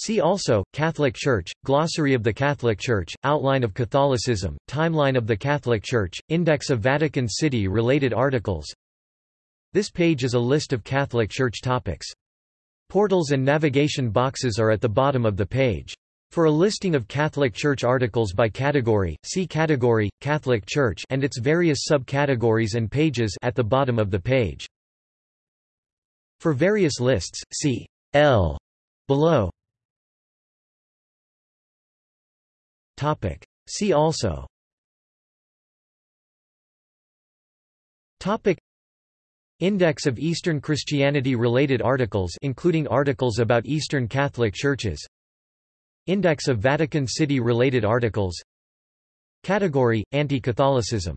See also, Catholic Church, Glossary of the Catholic Church, Outline of Catholicism, Timeline of the Catholic Church, Index of Vatican City related articles This page is a list of Catholic Church topics. Portals and navigation boxes are at the bottom of the page. For a listing of Catholic Church articles by category, see Category, Catholic Church and its various subcategories and pages at the bottom of the page. For various lists, see L below. Topic. See also. Topic. Index of Eastern Christianity related articles including articles about Eastern Catholic churches. Index of Vatican City related articles. Category Anti-Catholicism